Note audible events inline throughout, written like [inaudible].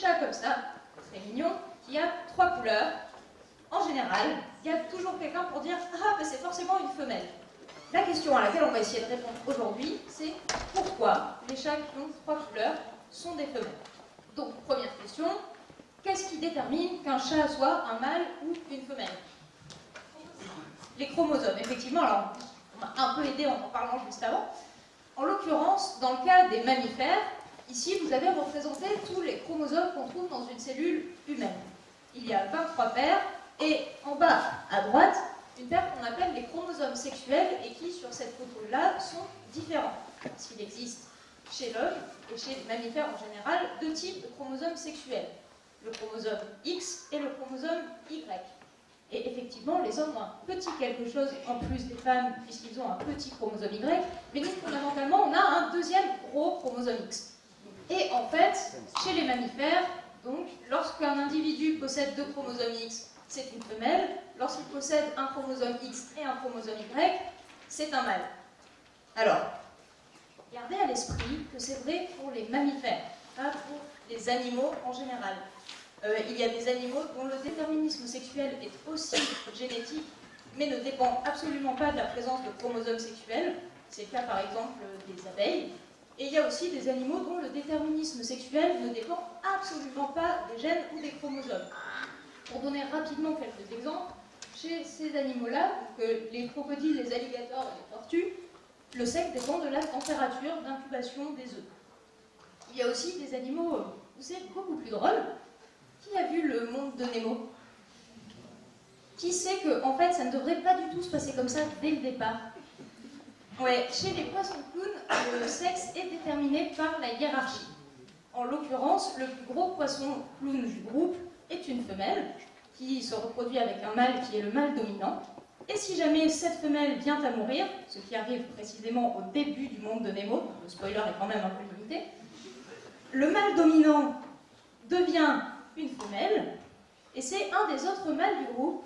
chat comme ça, très mignon, qui a trois couleurs. En général, il y a toujours quelqu'un pour dire « Ah, mais c'est forcément une femelle ». La question à laquelle on va essayer de répondre aujourd'hui, c'est pourquoi les chats qui ont trois couleurs sont des femelles? Donc, première question, qu'est-ce qui détermine qu'un chat soit un mâle ou une femelle? Les chromosomes, effectivement, alors on m'a un peu aidé en en parlant juste avant. En l'occurrence, dans le cas des mammifères, ici vous avez représenté tous les chromosomes qu'on trouve dans une cellule humaine. Il y a 23 paires, et en bas à droite, une paire qu'on appelle les chromosomes sexuels et qui, sur cette photo-là, sont différents. Qu'il existe chez l'homme et chez les mammifères en général deux types de chromosomes sexuels. Le chromosome X et le chromosome Y. Et effectivement, les hommes ont un petit quelque chose en plus des femmes, puisqu'ils ont un petit chromosome Y, mais nous, fondamentalement, on a un deuxième gros chromosome X. Et en fait, chez les mammifères, donc, lorsqu'un individu possède deux chromosomes X, c'est une femelle. Lorsqu'il possède un chromosome X et un chromosome Y, c'est un mâle. Alors, gardez à l'esprit que c'est vrai pour les mammifères, pas pour les animaux en général. Euh, il y a des animaux dont le déterminisme sexuel est aussi génétique, mais ne dépend absolument pas de la présence de chromosomes sexuels. C'est le cas par exemple des abeilles. Et il y a aussi des animaux dont le déterminisme sexuel ne dépend absolument pas des gènes ou des chromosomes. Pour donner rapidement quelques exemples, chez ces animaux-là, euh, les crocodiles, les alligators et les tortues, le sexe dépend de la température d'incubation des œufs. Il y a aussi des animaux, euh, où c'est beaucoup plus drôle, qui a vu le monde de Nemo? Qui sait que, en fait, ça ne devrait pas du tout se passer comme ça dès le départ? Chez les poissons clowns, le sexe est déterminé par la hiérarchie. En l'occurrence, le plus gros poisson clown du groupe est une femelle qui se reproduit avec un mâle qui est le mâle dominant. Et si jamais cette femelle vient à mourir, ce qui arrive précisément au début du monde de Nemo, le spoiler est quand même un peu limité, le mâle dominant devient une femelle, et c'est un des autres mâles du groupe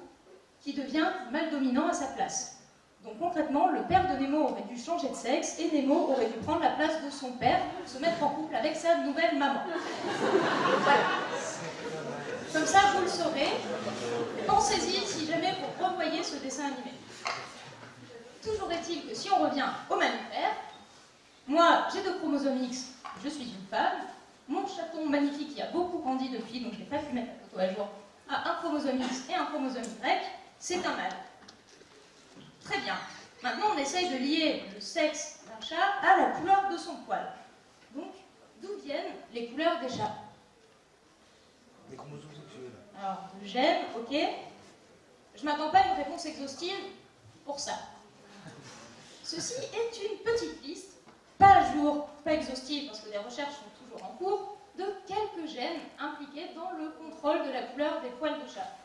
qui devient mâle dominant à sa place. Donc concrètement, le père de Nemo aurait dû changer de sexe et Nemo aurait dû prendre la place de son père pour se mettre en couple avec sa nouvelle maman. Comme ça, vous le saurez. Pensez-y si jamais vous revoyez ce dessin animé. Toujours est-il que si on revient au mammifère, moi j'ai deux chromosomes X, je suis une femme, mon chaton magnifique qui a beaucoup grandi depuis, donc je n'ai pas pu mettre la photo à jour, a un chromosome X et un chromosome Y, c'est un mâle. Très bien. Maintenant, on essaye de lier le sexe d'un chat à la couleur de son poil. Donc, d'où viennent les couleurs des chats Les chromosomes sexuels. Alors, le gène, ok. Je m'attends pas à une réponse exhaustive pour ça. Ceci est une petite liste, pas à jour, pas exhaustive, parce que les recherches sont toujours en cours, de quelques gènes impliqués dans le contrôle de la couleur des poils de chat.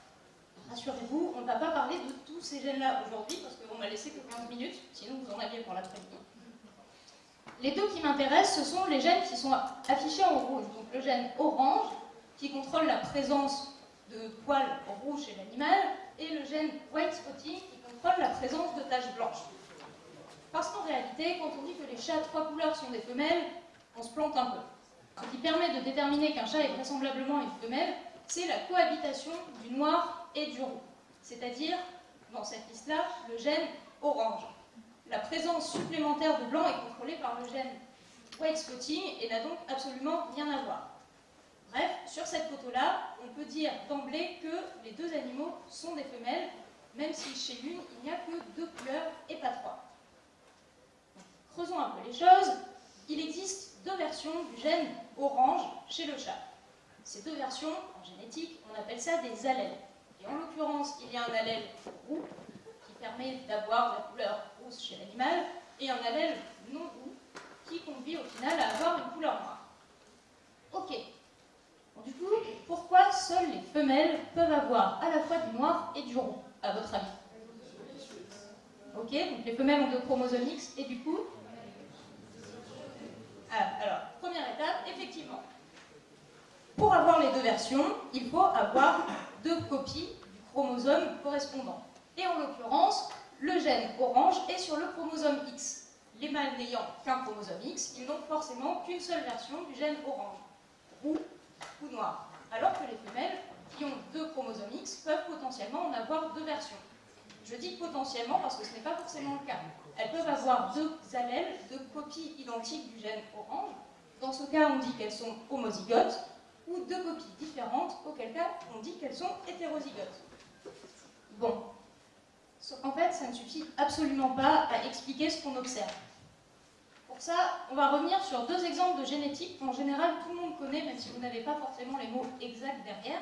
Rassurez-vous, on ne va pas parler de tous ces gènes-là aujourd'hui, parce qu'on m'a laissé que 15 minutes, sinon vous en aviez pour l'après-midi. Les deux qui m'intéressent, ce sont les gènes qui sont affichés en rouge. Donc le gène orange, qui contrôle la présence de poils rouges chez l'animal, et le gène white spotting, qui contrôle la présence de taches blanches. Parce qu'en réalité, quand on dit que les chats à trois couleurs sont des femelles, on se plante un peu. Ce qui permet de déterminer qu'un chat est vraisemblablement une femelle, c'est la cohabitation du noir et du roux. C'est-à-dire, dans cette liste-là, le gène orange. La présence supplémentaire de blanc est contrôlée par le gène white spotting et n'a donc absolument rien à voir. Bref, sur cette photo-là, on peut dire d'emblée que les deux animaux sont des femelles, même si chez l'une, il n'y a que deux couleurs et pas trois. Creusons un peu les choses. Il existe deux versions du gène orange chez le chat. Ces deux versions, en génétique, on appelle ça des allèles. Et en l'occurrence, il y a un allèle roux qui permet d'avoir la couleur rousse chez l'animal, et un allèle non roux qui conduit au final à avoir une couleur noire. Ok. Du coup, pourquoi seules les femelles peuvent avoir à la fois du noir et du roux, à votre avis? Ok, donc les femelles ont deux chromosomes X, et du coup? Ah, alors, première étape, effectivement. Pour avoir les deux versions, il faut avoir deux copies du chromosome correspondant. Et en l'occurrence, le gène orange est sur le chromosome X. Les mâles n'ayant qu'un chromosome X, ils n'ont forcément qu'une seule version du gène orange. Roux ou noir. Alors que les femelles qui ont deux chromosomes X peuvent potentiellement en avoir deux versions. Je dis potentiellement parce que ce n'est pas forcément le cas. Elles peuvent avoir deux allèles, deux copies identiques du gène orange. Dans ce cas, on dit qu'elles sont homozygotes, ou deux copies différentes, auquel cas on dit qu'elles sont hétérozygotes. Bon. En fait, ça ne suffit absolument pas à expliquer ce qu'on observe. Pour ça, on va revenir sur deux exemples de génétique qu'en général tout le monde connaît, même si vous n'avez pas forcément les mots exacts derrière,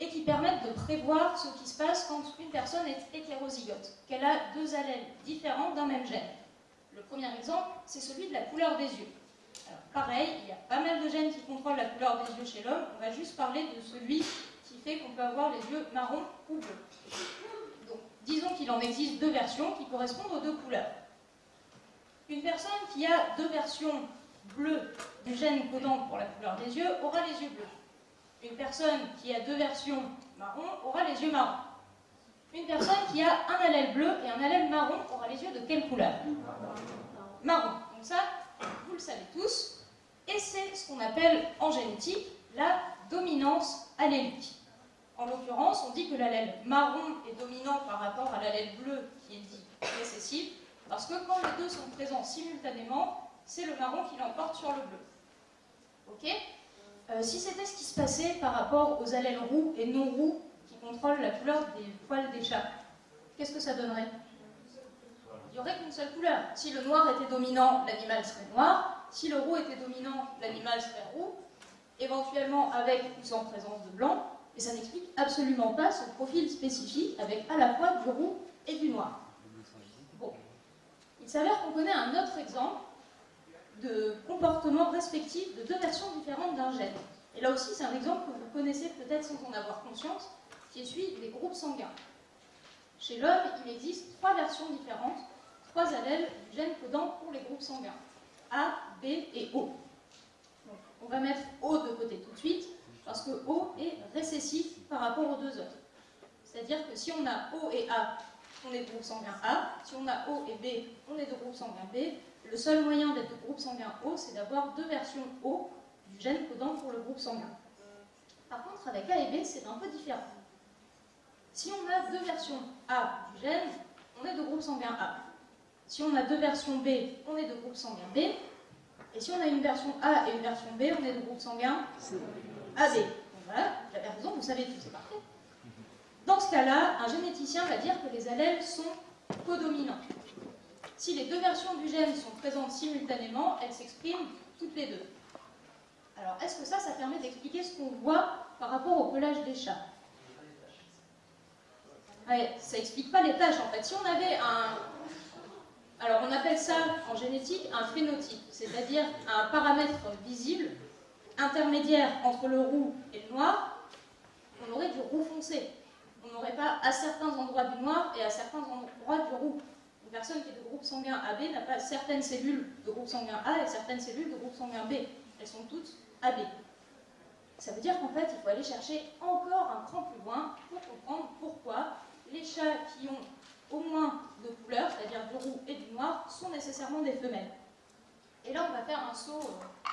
et qui permettent de prévoir ce qui se passe quand une personne est hétérozygote, qu'elle a deux allèles différents d'un même gène. Le premier exemple, c'est celui de la couleur des yeux. Pareil, il y a pas mal de gènes qui contrôlent la couleur des yeux chez l'homme. On va juste parler de celui qui fait qu'on peut avoir les yeux marrons ou bleus. Donc, disons qu'il en existe deux versions qui correspondent aux deux couleurs. Une personne qui a deux versions bleues du gène codant pour la couleur des yeux aura les yeux bleus. Une personne qui a deux versions marron aura les yeux marrons. Une personne qui a un allèle bleu et un allèle marron aura les yeux de quelle couleur? Marron. Donc ça, vous le savez tous. Et c'est ce qu'on appelle en génétique la dominance allélique. En l'occurrence, on dit que l'allèle marron est dominant par rapport à l'allèle bleu qui est dit récessif, parce que quand les deux sont présents simultanément, c'est le marron qui l'emporte sur le bleu. Ok? Euh, Si c'était ce qui se passait par rapport aux allèles roux et non roux qui contrôlent la couleur des poils des chats, qu'est-ce que ça donnerait? N'y aurait qu'une seule couleur. Si le noir était dominant, l'animal serait noir. Si le roux était dominant, l'animal serait roux. Éventuellement avec ou sans présence de blanc. Et ça n'explique absolument pas ce profil spécifique avec à la fois du roux et du noir. Bon. Il s'avère qu'on connaît un autre exemple de comportement respectif de deux versions différentes d'un gène. Et là aussi, c'est un exemple que vous connaissez peut-être sans en avoir conscience, qui est celui des groupes sanguins. Chez l'homme, il existe trois versions différentes, trois allèles du gène codant pour les groupes sanguins, A, B et O. on va mettre O de côté tout de suite, parce que O est récessif par rapport aux deux autres. C'est-à-dire que si on a O et A, on est de groupe sanguin A, si on a O et B, on est de groupe sanguin B, le seul moyen d'être de groupe sanguin O, c'est d'avoir deux versions O du gène codant pour le groupe sanguin. Par contre, avec A et B, c'est un peu différent. Si on a deux versions A du gène, on est de groupe sanguin A. Si on a deux versions B, on est de groupe sanguin B. Et si on a une version A et une version B, on est de groupe sanguin AB. Donc voilà, vous avez raison, vous savez tout, c'est parfait. Dans ce cas-là, un généticien va dire que les allèles sont codominants. Si les deux versions du gène sont présentes simultanément, elles s'expriment toutes les deux. Alors, est-ce que ça, ça permet d'expliquer ce qu'on voit par rapport au pelage des chats? Ça explique pas les tâches, en fait. Si on avait un... Alors, on appelle ça, en génétique, un phénotype, c'est-à-dire un paramètre visible, intermédiaire entre le roux et le noir, on aurait du roux foncé. On n'aurait pas à certains endroits du noir et à certains endroits du roux. Une personne qui est de groupe sanguin AB n'a pas certaines cellules de groupe sanguin A et certaines cellules de groupe sanguin B. Elles sont toutes AB. Ça veut dire qu'en fait, il faut aller chercher encore un cran plus loin pour comprendre pourquoi les chats qui ont au moins deux couleurs, c'est-à-dire du roux et du noir, sont nécessairement des femelles. Et là, on va faire un saut euh,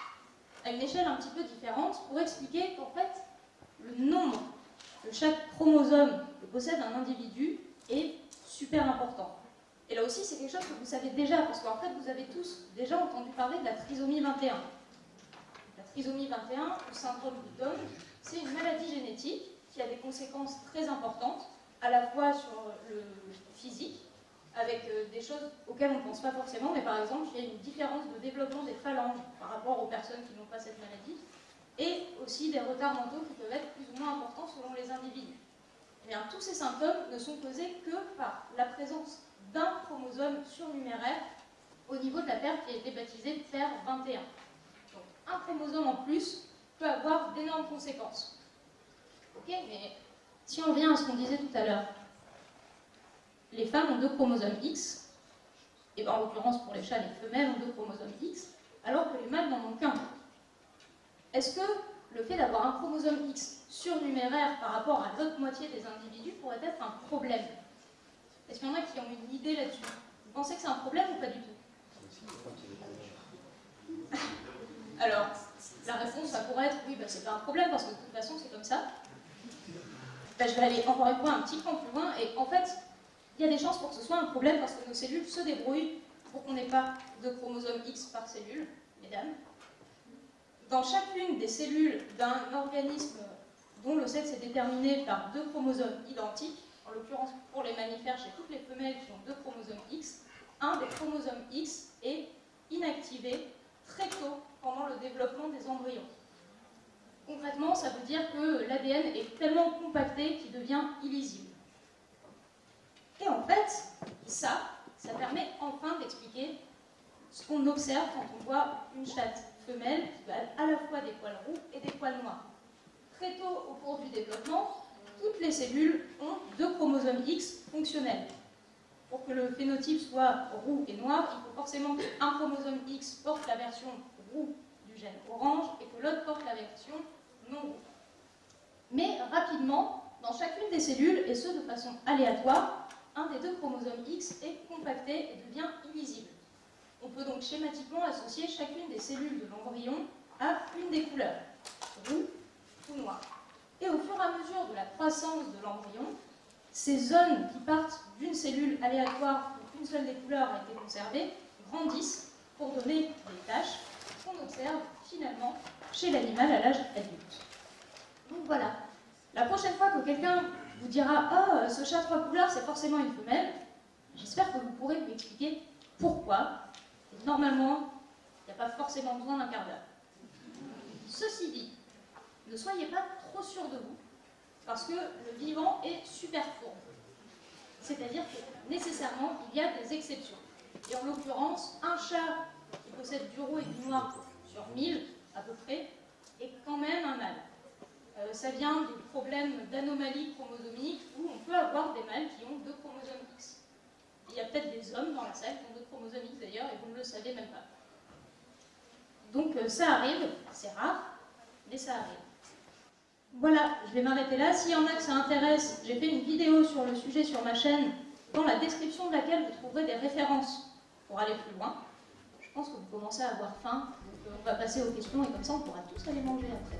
à une échelle un petit peu différente pour expliquer qu'en fait, le nombre de chaque chromosome que possède un individu est super important. Et là aussi, c'est quelque chose que vous savez déjà, parce qu'en fait, vous avez tous déjà entendu parler de la trisomie 21. La trisomie 21, ou syndrome de Down, c'est une maladie génétique qui a des conséquences très importantes, à la fois sur le physique, avec euh, des choses auxquelles on ne pense pas forcément, mais par exemple, il y a une différence de développement des phalanges par rapport aux personnes qui n'ont pas cette maladie, et aussi des retards mentaux qui peuvent être plus ou moins importants selon les individus. Eh bien, tous ces symptômes ne sont causés que par la présence d'un chromosome surnuméraire au niveau de la paire qui a été baptisée paire 21. Donc un chromosome en plus peut avoir d'énormes conséquences. Ok, mais si on revient à ce qu'on disait tout à l'heure, les femmes ont deux chromosomes X, et ben, en l'occurrence pour les chats, les femelles ont deux chromosomes X, alors que les mâles n'en ont qu'un. Est-ce que le fait d'avoir un chromosome X surnuméraire par rapport à l'autre moitié des individus pourrait être un problème? Est-ce qu'il y en a qui ont une idée là-dessus? Vous pensez que c'est un problème ou pas du tout? [laughs] Alors, La réponse, ça pourrait être oui, bah, c'est pas un problème parce que de toute façon, c'est comme ça. Bah, je vais aller encore une fois un petit peu plus loin et en fait, il y a des chances pour que ce soit un problème parce que nos cellules se débrouillent pour qu'on n'ait pas de chromosome X par cellule, mesdames. Dans chacune des cellules d'un organisme dont le sexe est déterminé par deux chromosomes identiques, en l'occurrence pour les mammifères, chez toutes les femelles qui ont deux chromosomes X, un des chromosomes X est inactivé très tôt pendant le développement des embryons. Concrètement, ça veut dire que l'ADN est tellement compacté qu'il devient illisible. Et en fait, ça, ça permet enfin d'expliquer ce qu'on observe quand on voit une chatte femelle qui a à la fois des poils roux et des poils noirs. Très tôt au cours du développement, toutes les cellules ont deux chromosomes X fonctionnels. Pour que le phénotype soit roux et noir, il faut forcément qu'un chromosome X porte la version roux du gène orange et que l'autre Mais rapidement, dans chacune des cellules, et ce de façon aléatoire, un des deux chromosomes X est compacté et devient illisible. On peut donc schématiquement associer chacune des cellules de l'embryon à une des couleurs, roux ou noir. Et au fur et à mesure de la croissance de l'embryon, ces zones qui partent d'une cellule aléatoire où une seule des couleurs a été conservée grandissent pour donner des taches qu'on observe finalement chez l'animal à l'âge adulte. Donc voilà, la prochaine fois que quelqu'un vous dira « Oh, ce chat trois couleurs, c'est forcément une femelle », j'espère que vous pourrez m'expliquer pourquoi. Et normalement, il n'y a pas forcément besoin d'un quart d'heure. Ceci dit, ne soyez pas trop sûr de vous, parce que le vivant est super fourbe. C'est-à-dire que nécessairement, il y a des exceptions. Et en l'occurrence, un chat qui possède du roux et du noir sur 1000 à peu près est quand même un mâle. Euh, ça vient du problème d'anomalie chromosomique où on peut avoir des mâles qui ont deux chromosomes X. Il y a peut-être des hommes dans la salle qui ont deux chromosomes X d'ailleurs et vous ne le savez même pas. Donc euh, ça arrive, c'est rare, mais ça arrive. Voilà, je vais m'arrêter là. S'il y en a que ça intéresse, j'ai fait une vidéo sur le sujet sur ma chaîne, dans la description de laquelle vous trouverez des références pour aller plus loin. Je pense que vous commencez à avoir faim, on va passer aux questions et comme ça on pourra tous aller manger après.